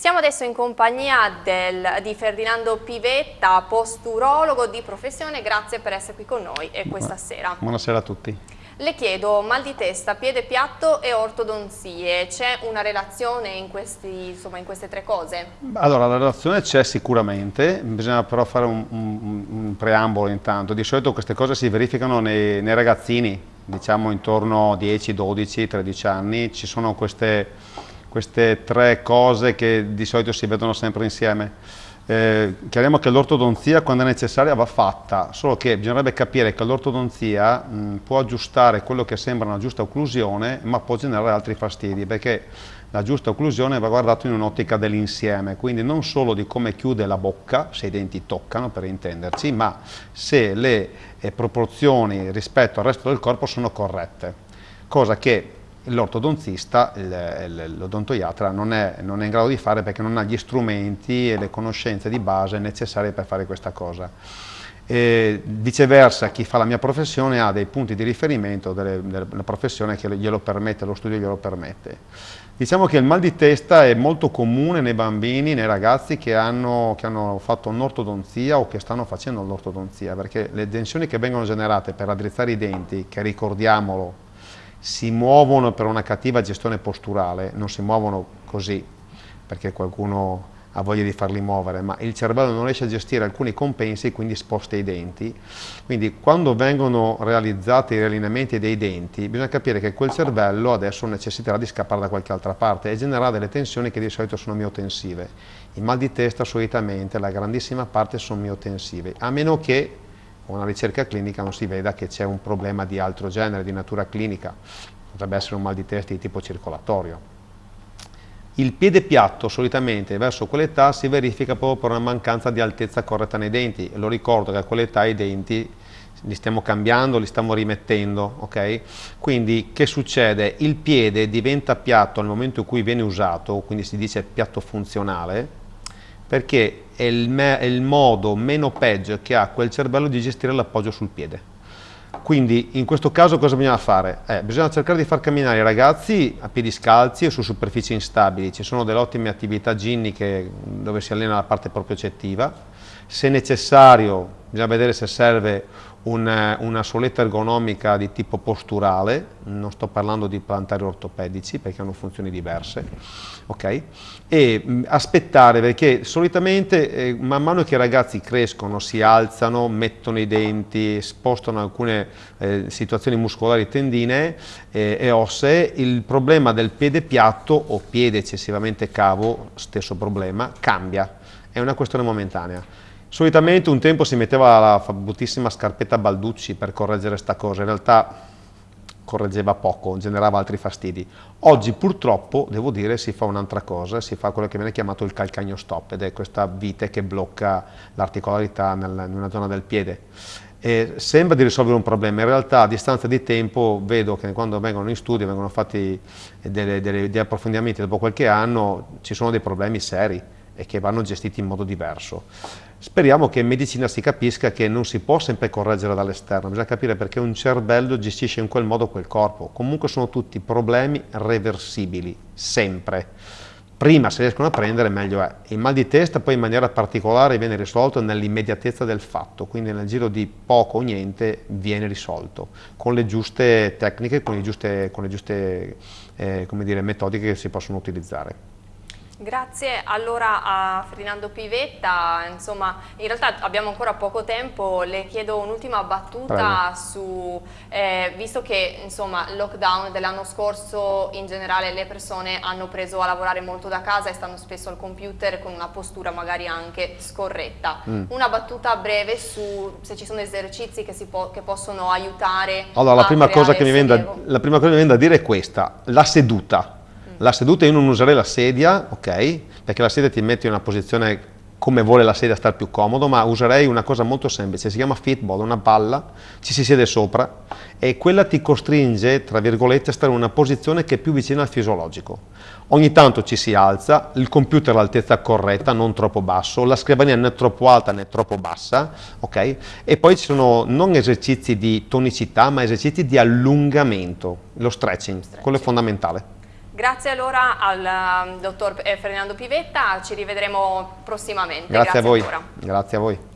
Siamo adesso in compagnia del, di Ferdinando Pivetta, posturologo di professione, grazie per essere qui con noi e questa sera. Buonasera a tutti. Le chiedo mal di testa, piede piatto e ortodonzie, c'è una relazione in, questi, insomma, in, queste tre cose? Allora la relazione c'è sicuramente, bisogna però fare un, un, un, preambolo intanto, di solito queste cose si verificano nei, nei ragazzini, diciamo intorno a 10, 12, 13 anni, ci sono queste queste tre cose che di solito si vedono sempre insieme. Eh, chiariamo che l'ortodonzia quando è necessaria va fatta, solo che bisognerebbe capire che l'ortodonzia può aggiustare quello che sembra una giusta occlusione ma può generare altri fastidi perché la giusta occlusione va guardata in un'ottica dell'insieme, quindi non solo di come chiude la bocca, se i denti toccano per intenderci, ma se le eh, proporzioni rispetto al resto del corpo sono corrette, cosa che l'ortodontista, l'odontoiatra non è, non è in grado di fare perché non ha gli strumenti e le conoscenze di base necessarie per fare questa cosa. E viceversa chi fa la mia professione ha dei punti di riferimento delle, della professione che glielo permette, lo studio glielo permette. Diciamo che il mal di testa è molto comune nei bambini, nei ragazzi che hanno, che hanno fatto un'ortodonzia o che stanno facendo l'ortodonzia, perché le tensioni che vengono generate per raddrizzare i denti, che ricordiamolo si muovono per una cattiva gestione posturale, non si muovono così perché qualcuno ha voglia di farli muovere, ma il cervello non riesce a gestire alcuni compensi e quindi sposta i denti. Quindi quando vengono realizzati i riallineamenti dei denti, bisogna capire che quel cervello adesso necessiterà di scappare da qualche altra parte e generare delle tensioni che di solito sono miotensive. I mal di testa solitamente, la grandissima parte sono miotensive, a meno che con una ricerca clinica non si veda che c'è un problema di altro genere, di natura clinica, potrebbe essere un mal di testa di tipo circolatorio. Il piede piatto solitamente verso quell'età si verifica proprio per una mancanza di altezza corretta nei denti, lo ricordo che a quell'età i denti li stiamo cambiando, li stiamo rimettendo, ok? Quindi che succede? Il piede diventa piatto nel momento in cui viene usato, quindi si dice piatto funzionale, perché è il, è il modo meno peggio che ha quel cervello di gestire l'appoggio sul piede. Quindi in questo caso cosa bisogna fare? Eh, bisogna cercare di far camminare i ragazzi a piedi scalzi o su superfici instabili, ci sono delle ottime attività ginniche dove si allena la parte propriocettiva, se necessario bisogna vedere se serve un, una soletta ergonomica di tipo posturale, non sto parlando di plantari ortopedici perché hanno funzioni diverse, ok? E mh, aspettare perché solitamente eh, man mano che i ragazzi crescono, si alzano, mettono i denti, spostano alcune eh, situazioni muscolari tendine eh, e ossee, il problema del piede piatto o piede eccessivamente cavo, stesso problema, cambia, è una questione momentanea. Solitamente un tempo si metteva la bruttissima scarpetta Balducci per correggere sta cosa, in realtà correggeva poco, generava altri fastidi. Oggi purtroppo, devo dire, si fa un'altra cosa, si fa quello che viene chiamato il calcagno stop ed è questa vite che blocca l'articolarità in una zona del piede. E sembra di risolvere un problema, in realtà a distanza di tempo vedo che quando vengono in studio, vengono fatti delle, delle, degli approfondimenti dopo qualche anno, ci sono dei problemi seri e che vanno gestiti in modo diverso. Speriamo che in medicina si capisca che non si può sempre correggere dall'esterno, bisogna capire perché un cervello gestisce in quel modo quel corpo. Comunque sono tutti problemi reversibili, sempre. Prima se riescono a prendere meglio è. Il mal di testa poi in maniera particolare viene risolto nell'immediatezza del fatto, quindi nel giro di poco o niente viene risolto, con le giuste tecniche, con le giuste, con le giuste eh, dire, metodiche che si possono utilizzare. Grazie allora a Ferdinando Pivetta, insomma in realtà abbiamo ancora poco tempo, le chiedo un'ultima battuta Prego. su, eh, visto che insomma il lockdown dell'anno scorso in generale le persone hanno preso a lavorare molto da casa e stanno spesso al computer con una postura magari anche scorretta, mm. una battuta breve su se ci sono esercizi che, po che possono aiutare allora, la prima, cosa che mi viene da, la prima cosa che mi viene da dire è questa, la seduta la seduta io non userei la sedia, ok? Perché la sedia ti mette in una posizione come vuole la sedia star più comodo, ma userei una cosa molto semplice, si chiama fitball, una palla, ci si siede sopra e quella ti costringe, tra virgolette, a stare in una posizione che è più vicina al fisiologico. Ogni tanto ci si alza, il computer all'altezza corretta, non troppo basso, la scrivania né troppo alta né troppo bassa, ok? E poi ci sono non esercizi di tonicità, ma esercizi di allungamento, lo stretching, stretching. quello è fondamentale. Grazie allora al um, dottor eh, Fernando Pivetta, ci rivedremo prossimamente. Grazie, Grazie a voi. Ancora. Grazie a voi.